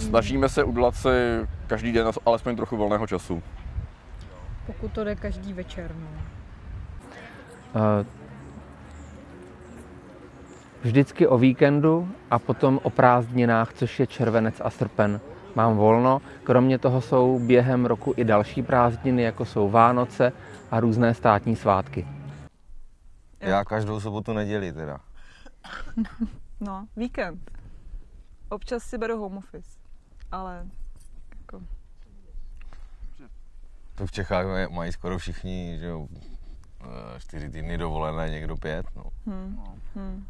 Snažíme se udělat si každý den alespoň trochu volného času. Pokud to jde každý večer, no. Uh, vždycky o víkendu a potom o prázdninách, což je červenec a srpen. Mám volno, kromě toho jsou během roku i další prázdniny, jako jsou Vánoce a různé státní svátky. Já každou sobotu neděli teda. No, víkend. Občas si beru home office, ale jako... To v Čechách mají skoro všichni, že jo, eh, čtyři týdny dovolené, někdo pět, no. Hmm. Hmm.